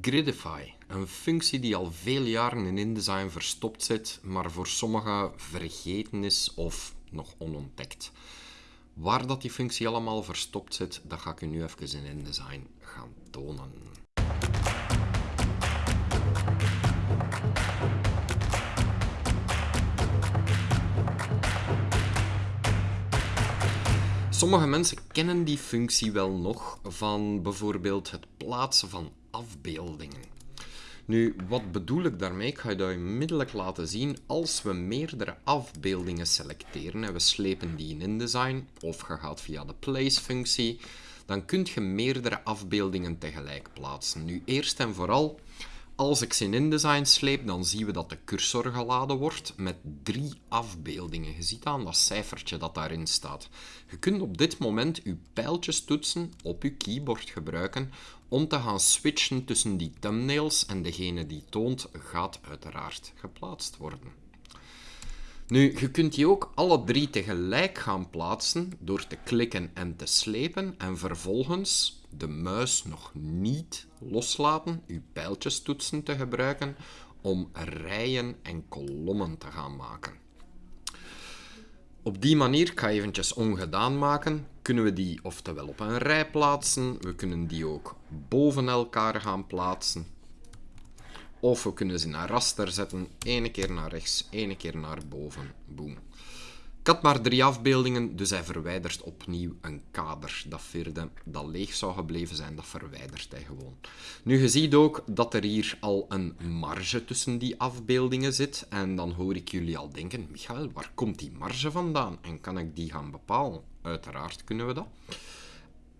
Gridify, een functie die al veel jaren in InDesign verstopt zit, maar voor sommigen vergeten is of nog onontdekt. Waar dat die functie allemaal verstopt zit, dat ga ik u nu even in InDesign gaan tonen. Sommige mensen kennen die functie wel nog van bijvoorbeeld het plaatsen van afbeeldingen. Nu, wat bedoel ik daarmee? Ik ga je dat onmiddellijk laten zien. Als we meerdere afbeeldingen selecteren en we slepen die in InDesign, of je gaat via de place-functie, dan kun je meerdere afbeeldingen tegelijk plaatsen. Nu, eerst en vooral, als ik ze in InDesign sleep, dan zien we dat de cursor geladen wordt met drie afbeeldingen. Je ziet aan dat cijfertje dat daarin staat. Je kunt op dit moment je pijltjes toetsen op je keyboard gebruiken om te gaan switchen tussen die thumbnails en degene die toont gaat uiteraard geplaatst worden. Nu, je kunt die ook alle drie tegelijk gaan plaatsen door te klikken en te slepen en vervolgens de muis nog niet loslaten, uw pijltjestoetsen te gebruiken om rijen en kolommen te gaan maken. Op die manier, ik ga eventjes ongedaan maken, kunnen we die oftewel op een rij plaatsen, we kunnen die ook boven elkaar gaan plaatsen, of we kunnen ze naar raster zetten, ene keer naar rechts, ene keer naar boven, boom. Ik had maar drie afbeeldingen, dus hij verwijdert opnieuw een kader. Dat vierde, dat leeg zou gebleven zijn, dat verwijdert hij gewoon. Nu, je ziet ook dat er hier al een marge tussen die afbeeldingen zit. En dan hoor ik jullie al denken, Michael, waar komt die marge vandaan? En kan ik die gaan bepalen? Uiteraard kunnen we dat.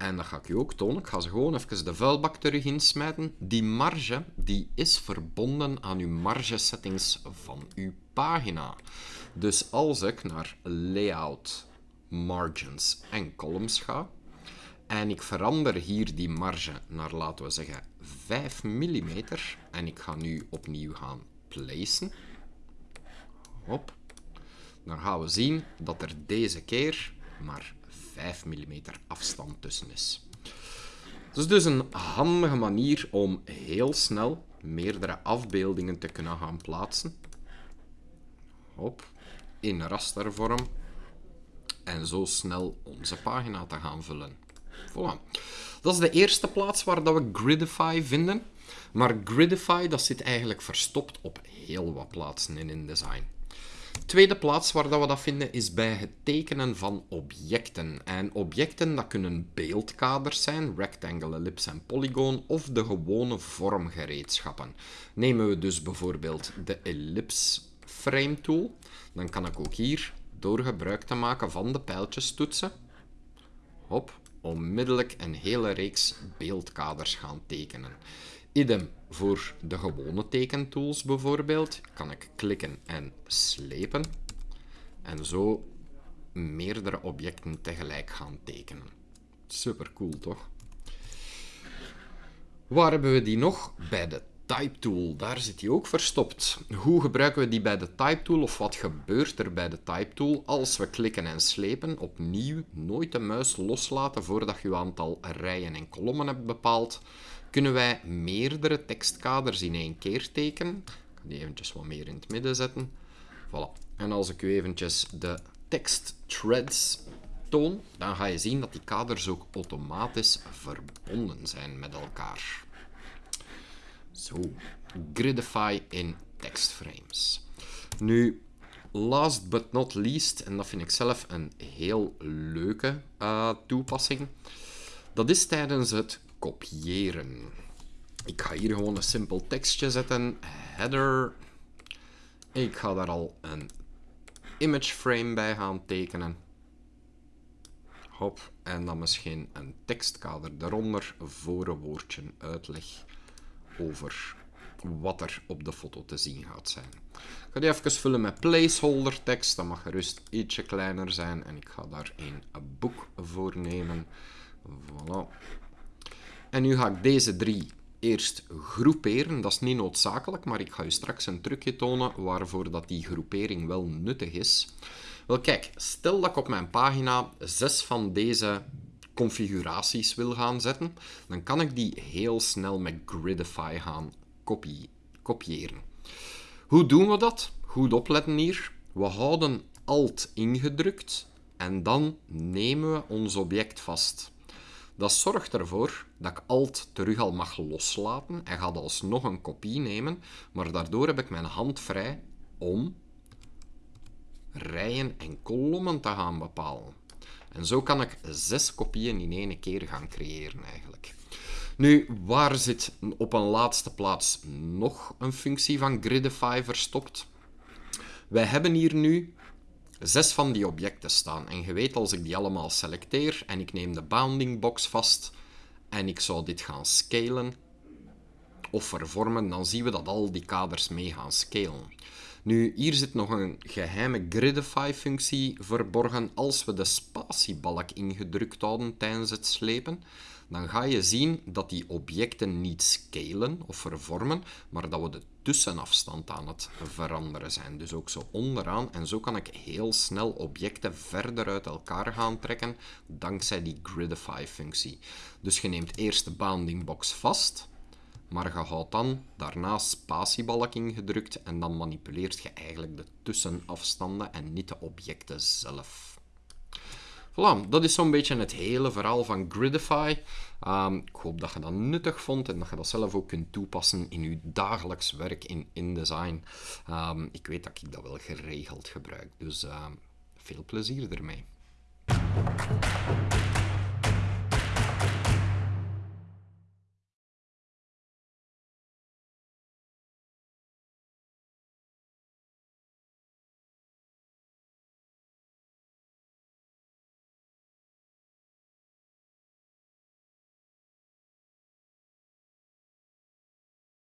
En dat ga ik je ook tonen. Ik ga ze gewoon even de vuilbak terug insmijten. Die marge die is verbonden aan uw marge settings van uw pagina. Dus als ik naar Layout, Margins en Columns ga, en ik verander hier die marge naar, laten we zeggen, 5 mm, en ik ga nu opnieuw gaan placen, hop, dan gaan we zien dat er deze keer maar 5 mm afstand tussen is. Het is dus een handige manier om heel snel meerdere afbeeldingen te kunnen gaan plaatsen. Hop, in rastervorm. En zo snel onze pagina te gaan vullen. Voilà. Dat is de eerste plaats waar dat we Gridify vinden. Maar Gridify dat zit eigenlijk verstopt op heel wat plaatsen in InDesign. Tweede plaats waar we dat vinden is bij het tekenen van objecten. En objecten dat kunnen beeldkaders zijn, rectangle, ellipse en polygoon, of de gewone vormgereedschappen. Nemen we dus bijvoorbeeld de ellipse frame tool, dan kan ik ook hier, door gebruik te maken van de pijltjes toetsen, hop, onmiddellijk een hele reeks beeldkaders gaan tekenen. Idem voor de gewone tekentools bijvoorbeeld. Kan ik klikken en slepen. En zo meerdere objecten tegelijk gaan tekenen. Super cool, toch? Waar hebben we die nog? Bij de Type Tool. Daar zit die ook verstopt. Hoe gebruiken we die bij de Type Tool? Of wat gebeurt er bij de Type Tool als we klikken en slepen? Opnieuw, nooit de muis loslaten voordat je je aantal rijen en kolommen hebt bepaald kunnen wij meerdere tekstkaders in één keer tekenen. Ik ga die eventjes wat meer in het midden zetten. Voilà. En als ik u eventjes de tekst threads toon, dan ga je zien dat die kaders ook automatisch verbonden zijn met elkaar. Zo, Gridify in tekstframes. Nu, last but not least, en dat vind ik zelf een heel leuke uh, toepassing, dat is tijdens het kopiëren. Ik ga hier gewoon een simpel tekstje zetten. Header. Ik ga daar al een image frame bij gaan tekenen. Hop. En dan misschien een tekstkader daaronder voor een woordje uitleg over wat er op de foto te zien gaat zijn. Ik ga die even vullen met placeholder tekst. Dat mag gerust ietsje kleiner zijn. En ik ga daar een boek voor nemen. Voilà. En nu ga ik deze drie eerst groeperen. Dat is niet noodzakelijk, maar ik ga je straks een trucje tonen waarvoor dat die groepering wel nuttig is. Wel kijk, stel dat ik op mijn pagina zes van deze configuraties wil gaan zetten, dan kan ik die heel snel met Gridify gaan kopiëren. Hoe doen we dat? Goed opletten hier. We houden Alt ingedrukt en dan nemen we ons object vast. Dat zorgt ervoor dat ik Alt terug al mag loslaten en ga alsnog een kopie nemen, maar daardoor heb ik mijn hand vrij om rijen en kolommen te gaan bepalen. En zo kan ik zes kopieën in één keer gaan creëren eigenlijk. Nu, waar zit op een laatste plaats nog een functie van Gridify verstopt? Wij hebben hier nu zes van die objecten staan. En je weet, als ik die allemaal selecteer en ik neem de bounding box vast en ik zou dit gaan scalen of vervormen, dan zien we dat al die kaders mee gaan scalen. Nu, hier zit nog een geheime Gridify-functie verborgen. Als we de spatiebalk ingedrukt houden tijdens het slepen, dan ga je zien dat die objecten niet scalen of vervormen, maar dat we de tussenafstand aan het veranderen zijn. Dus ook zo onderaan. En zo kan ik heel snel objecten verder uit elkaar gaan trekken, dankzij die Gridify-functie. Dus je neemt eerst de bounding box vast, maar je houdt dan daarna spatiebalk ingedrukt en dan manipuleert je eigenlijk de tussenafstanden en niet de objecten zelf. Voilà, dat is zo'n beetje het hele verhaal van Gridify. Um, ik hoop dat je dat nuttig vond en dat je dat zelf ook kunt toepassen in je dagelijks werk in InDesign. Um, ik weet dat ik dat wel geregeld gebruik, dus uh, veel plezier ermee.